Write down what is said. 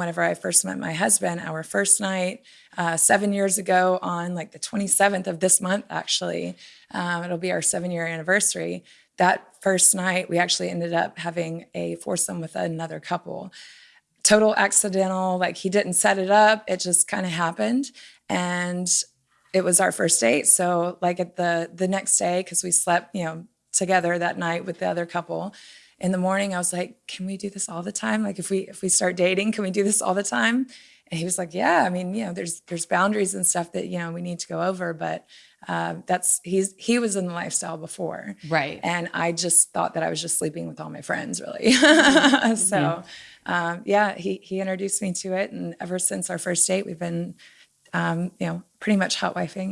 whenever I first met my husband, our first night, uh, seven years ago on like the 27th of this month, actually, um, it'll be our seven year anniversary. That first night, we actually ended up having a foursome with another couple. Total accidental, like he didn't set it up, it just kind of happened. And it was our first date. So like at the the next day, because we slept, you know, together that night with the other couple. In the morning, I was like, "Can we do this all the time? Like, if we if we start dating, can we do this all the time?" And he was like, "Yeah. I mean, you know, there's there's boundaries and stuff that you know we need to go over, but uh, that's he's he was in the lifestyle before, Right. And I just thought that I was just sleeping with all my friends, really. so, um, yeah, he he introduced me to it, and ever since our first date, we've been, um, you know, pretty much hot wifing.